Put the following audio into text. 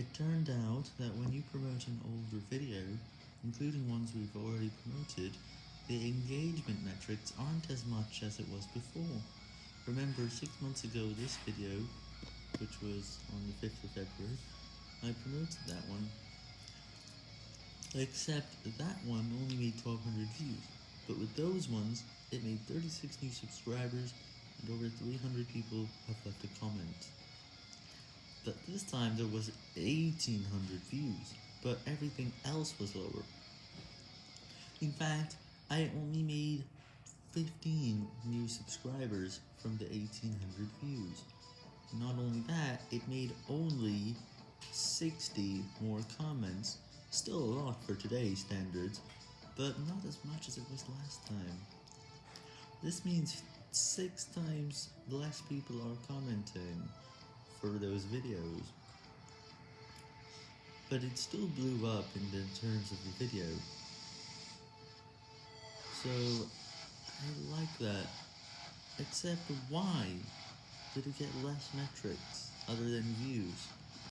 It turned out that when you promote an older video, including ones we've already promoted, the engagement metrics aren't as much as it was before. Remember, 6 months ago this video, which was on the 5th of February, I promoted that one. Except that one only made 1200 views, but with those ones, it made 36 new subscribers and over 300 people have left a comment. But this time there was 1800 views, but everything else was lower. In fact, I only made 15 new subscribers from the 1800 views. Not only that, it made only 60 more comments, still a lot for today's standards, but not as much as it was last time. This means 6 times less people are commenting for those videos. But it still blew up in the terms of the video. So, I like that. Except why did it get less metrics other than views?